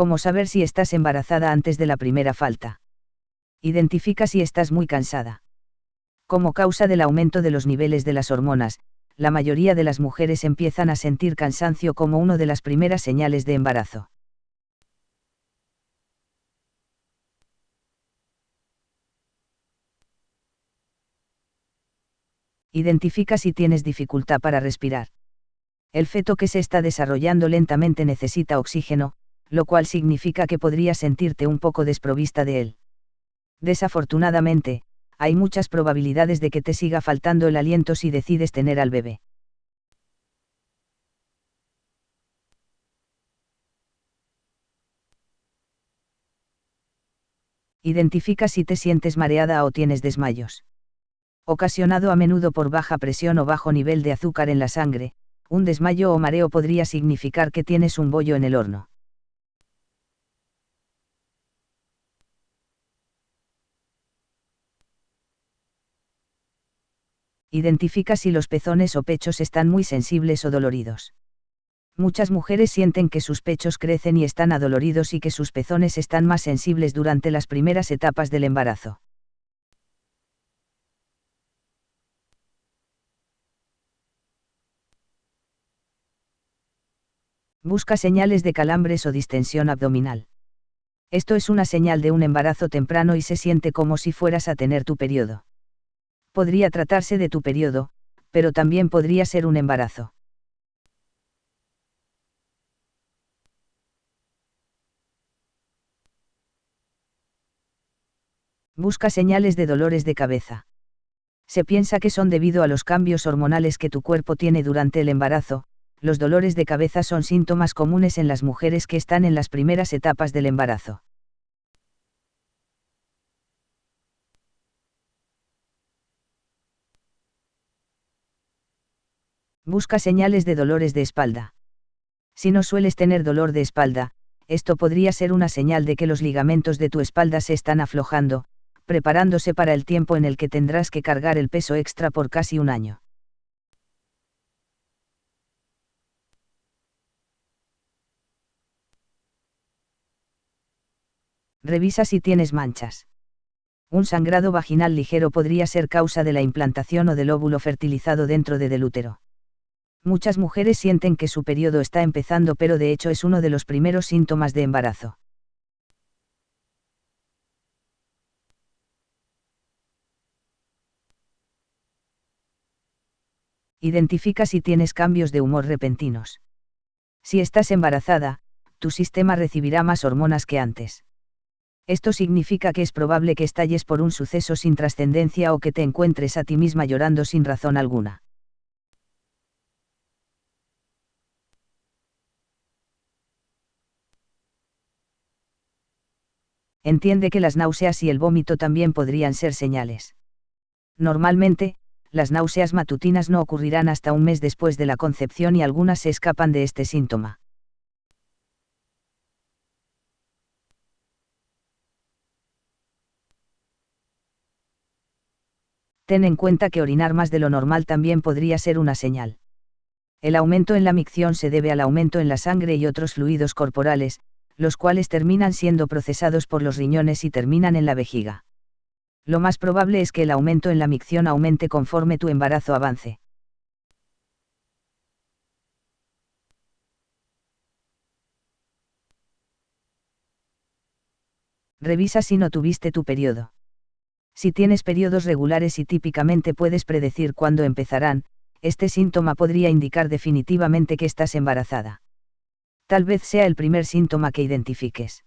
¿Cómo saber si estás embarazada antes de la primera falta? Identifica si estás muy cansada. Como causa del aumento de los niveles de las hormonas, la mayoría de las mujeres empiezan a sentir cansancio como una de las primeras señales de embarazo. Identifica si tienes dificultad para respirar. El feto que se está desarrollando lentamente necesita oxígeno, lo cual significa que podrías sentirte un poco desprovista de él. Desafortunadamente, hay muchas probabilidades de que te siga faltando el aliento si decides tener al bebé. Identifica si te sientes mareada o tienes desmayos. Ocasionado a menudo por baja presión o bajo nivel de azúcar en la sangre, un desmayo o mareo podría significar que tienes un bollo en el horno. Identifica si los pezones o pechos están muy sensibles o doloridos. Muchas mujeres sienten que sus pechos crecen y están adoloridos y que sus pezones están más sensibles durante las primeras etapas del embarazo. Busca señales de calambres o distensión abdominal. Esto es una señal de un embarazo temprano y se siente como si fueras a tener tu periodo. Podría tratarse de tu periodo, pero también podría ser un embarazo. Busca señales de dolores de cabeza. Se piensa que son debido a los cambios hormonales que tu cuerpo tiene durante el embarazo, los dolores de cabeza son síntomas comunes en las mujeres que están en las primeras etapas del embarazo. Busca señales de dolores de espalda. Si no sueles tener dolor de espalda, esto podría ser una señal de que los ligamentos de tu espalda se están aflojando, preparándose para el tiempo en el que tendrás que cargar el peso extra por casi un año. Revisa si tienes manchas. Un sangrado vaginal ligero podría ser causa de la implantación o del óvulo fertilizado dentro de del útero. Muchas mujeres sienten que su periodo está empezando pero de hecho es uno de los primeros síntomas de embarazo. Identifica si tienes cambios de humor repentinos. Si estás embarazada, tu sistema recibirá más hormonas que antes. Esto significa que es probable que estalles por un suceso sin trascendencia o que te encuentres a ti misma llorando sin razón alguna. Entiende que las náuseas y el vómito también podrían ser señales. Normalmente, las náuseas matutinas no ocurrirán hasta un mes después de la concepción y algunas se escapan de este síntoma. ten en cuenta que orinar más de lo normal también podría ser una señal. El aumento en la micción se debe al aumento en la sangre y otros fluidos corporales, los cuales terminan siendo procesados por los riñones y terminan en la vejiga. Lo más probable es que el aumento en la micción aumente conforme tu embarazo avance. Revisa si no tuviste tu periodo. Si tienes periodos regulares y típicamente puedes predecir cuándo empezarán, este síntoma podría indicar definitivamente que estás embarazada. Tal vez sea el primer síntoma que identifiques.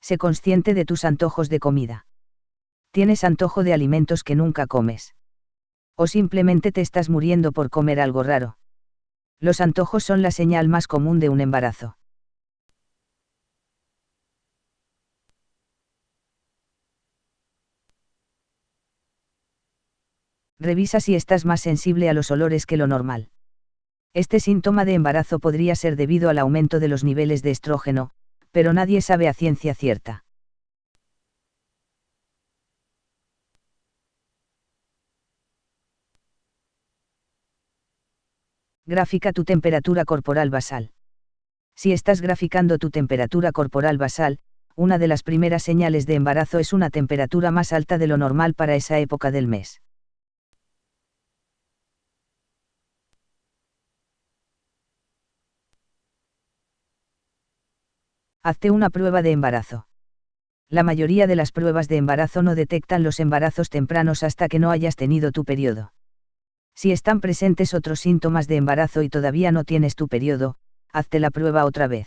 Sé consciente de tus antojos de comida. Tienes antojo de alimentos que nunca comes. O simplemente te estás muriendo por comer algo raro. Los antojos son la señal más común de un embarazo. Revisa si estás más sensible a los olores que lo normal. Este síntoma de embarazo podría ser debido al aumento de los niveles de estrógeno, pero nadie sabe a ciencia cierta. Gráfica tu temperatura corporal basal. Si estás graficando tu temperatura corporal basal, una de las primeras señales de embarazo es una temperatura más alta de lo normal para esa época del mes. Hazte una prueba de embarazo. La mayoría de las pruebas de embarazo no detectan los embarazos tempranos hasta que no hayas tenido tu periodo. Si están presentes otros síntomas de embarazo y todavía no tienes tu periodo, hazte la prueba otra vez.